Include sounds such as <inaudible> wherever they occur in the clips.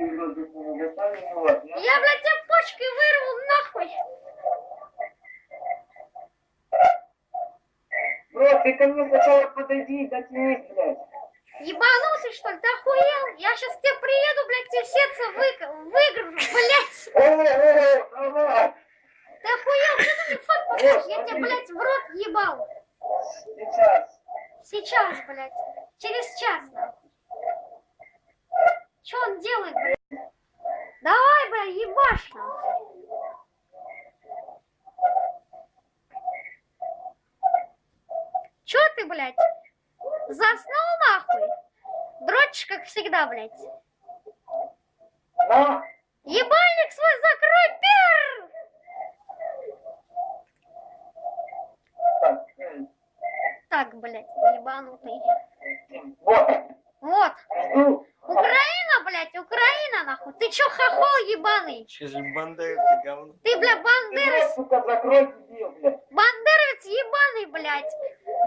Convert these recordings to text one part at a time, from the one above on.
Я, блядь, тебе почки вырву нахуй. Бро, ты ко мне сначала подойди дотянись, блядь. Ебанутый, что ли? Ты охуел? Я сейчас к тебе приеду, блядь, тебе сердце вы... выгружу, блядь. О, о, давай. Ты охуел? Ты мне фот покажешь? Я тебе, блядь, в рот ебал. Сейчас. Сейчас, блядь. Через час, нахуй. Че он делает, блядь? Давай, блядь, ебашь, нахуй. Че ты, блядь? Заснул, нахуй? Дрочишь, как всегда, блядь. На. Ебальник свой закрой, пер! Так, блядь, ебанутый. Вот. Вот. Блядь, Украина, нахуй. Ты чё, хохол ебаный? Че же бандеры, ты говно. Ты, бля, Ты, бандерас, сука, закрой дебил, блядь. бандеровец ебаный, блядь.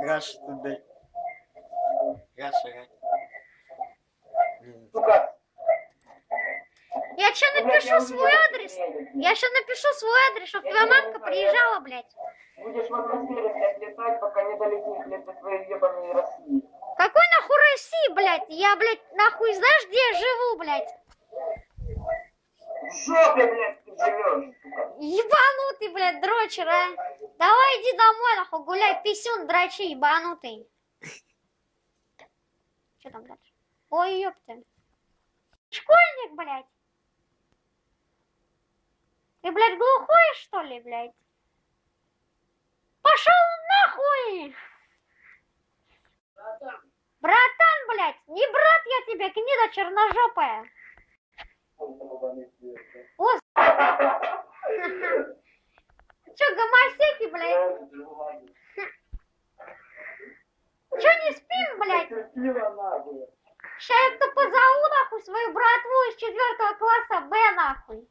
Russia Today. Russia, Russia. Сука. Я я напишу свой адрес. ты Я ща напишу свой адрес, чтоб Я твоя мамка приезжала, блядь. Будешь в атмосфере, блядь, летать, пока не долетишь, блядь, до своей ебаной России. Какой нахуй России, блядь? Я, блядь, нахуй знаешь, где я живу, блядь? В жопе, блядь, ты живешь, сука. Ебанутый, блядь, дрочер, а. Давай иди домой, нахуй, гуляй, писюн, дрочи, ебанутый. Что там дальше? Ой, ёпта. Школьник, блядь. Ты, блядь, глухой, что ли, блядь? Пошел нахуй! Братан, блядь, не брат я тебе, гнида черножопая. О, <laughs> Че, гомосеки, блядь? Че не спим, блядь? Ща я то позову, нахуй, свою братву из четвертого класса Б, нахуй.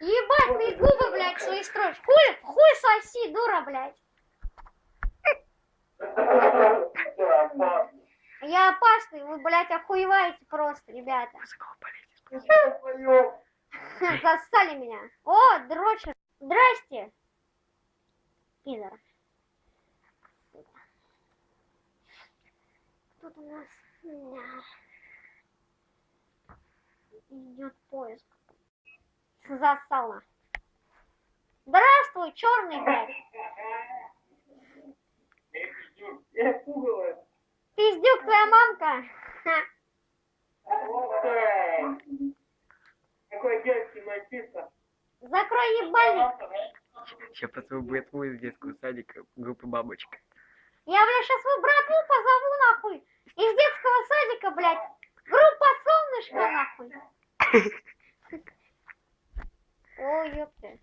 Ебать, ты губы, блядь, свои строишь. Хуй, хуй соси, дура, блядь. Опасный, вы, блядь, охуеваете просто, ребята. <laughs> Зассали меня. О, дрочер. Здрасте. Пидор. Тут у нас идет поиск. Засала. Здравствуй, черный, блядь. Я пугало. Пиздюк твоя мамка. Ух ты. Какой детский мальчишка. Закрой ебальник. Сейчас позову братву из детского садика, группы бабочка. Я, блядь, сейчас свою братву позову, нахуй. Из детского садика, блядь. Группа солнышко, нахуй. Ой, ёпта.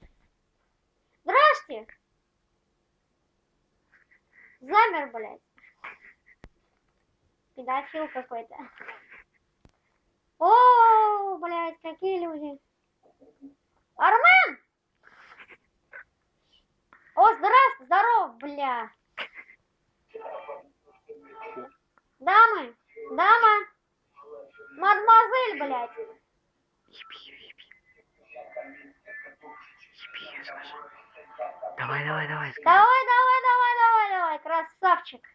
Здрасте. Замер, блядь. Педофил какой-то. О, блядь, какие люди. Армен! О, здравствуй, здорово, бля. Дамы, дама, мадемуазель, блядь. Давай, давай, давай. Давай, давай, давай, давай, давай, красавчик.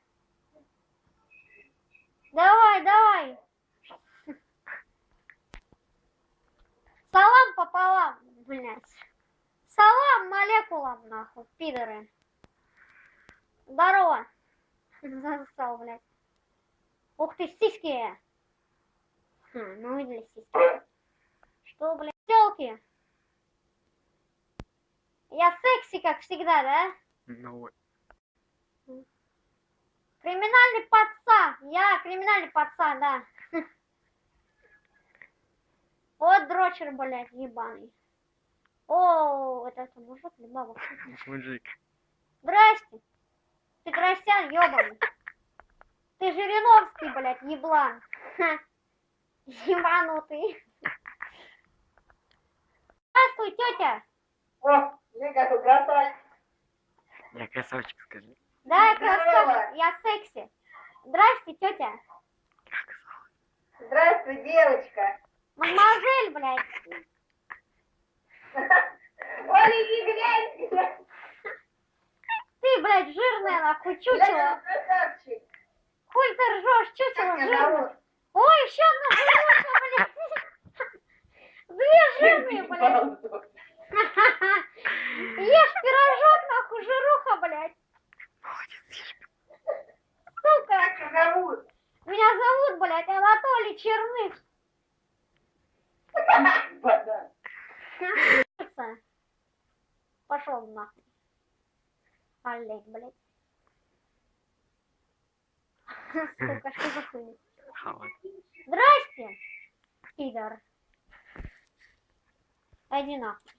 Давай, давай. Салам пополам, блядь. Салам молекулам, нахуй, пидоры. Здорово. <laughs> Засал, блядь. Ух ты, сиськи. Хм, ну и для сиськи. Что, блядь, телки? Я секси, как всегда, да? Ну вот. Криминальный пацан. Я криминальный пацан, да. <laughs> Вот дрочер, блядь, ебаный. О, это, это мужик или баба? <laughs> Мужик. Здрасте. Ты красян, ебаный. Ты Жириновский, блядь, еблан. Ха. Ебанутый. Здравствуй, тетя. О, мне как угадать. Я красавчик, скажи. Да, я красавчик, я секси. Здрасте, тетя. Здравствуй, девочка. Мадемуазель, блядь. Оля, не глянь. Ты, блядь, жирная, нахуй, чучело. Хуй ты ржешь, чучело жирное. Ой, еще одна жирная, блядь. Две жирные, блядь. <laughs> Ешь пирожок, нахуй, жируха, блядь. Сука. Как тебя зовут? Меня зовут, блядь, Анатолий Черных. Да. Пошел нахуй. Олег, блядь. <laughs> Сука, что за хуйня? Здрасте, пидор. Иди нахуй.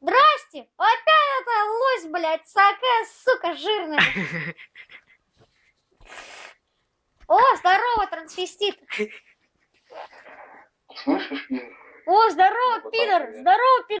Здрасте! Опять это лось, блядь, такая, сука, жирная. <laughs> О, здорово, трансвестит. Слышишь, Ин? О, здорово, Ну, пидор. Здорово, пидор.